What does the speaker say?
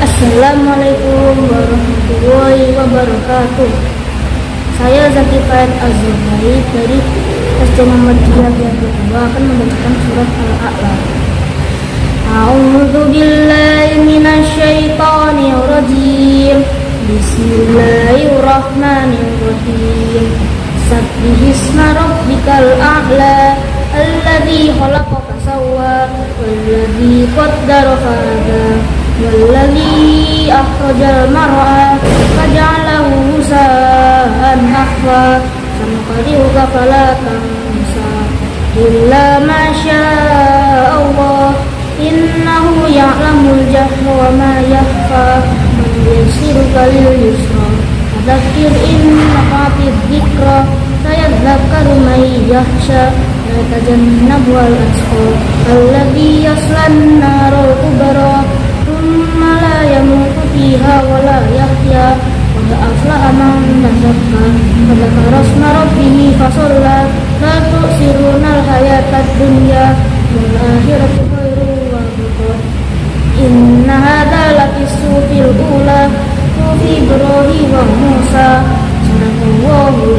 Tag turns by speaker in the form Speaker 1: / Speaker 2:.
Speaker 1: Assalamualaikum warahmatullahi wabarakatuh. Saya Zaki Faid Azubari dari SD Muhammadiyah kedua akan membacakan surat Al-A'la. A'udzu billahi minasy syaithanir rajim. Bismillahirrahmanirrahim. Sabbihisma rabbikal a'la alladzi khalaqa fasawwa walladzi qaddara fahada والذي أخرج المرعى فجعله غثاء أحوى سنقرئك فلا تنسى إلا ما شاء الله إنه يعلم الجهر وما يخفى ويسرك لليسرى فذكر إن نفعت الذكرى سيذكر من يخشى ويتجنبها الأشقى الذي يصلى النار الكبرى ولا يحيا قد أفلح من تزكى وذكر اسم ربه فصلى لا تؤثرون الحياة الدنيا والآخرة خير وأبقى إن هذا لفي الصوف الأولى صوف إبراهيم وموسى صدق الله العظيم Assalamualaikum warahmatullahi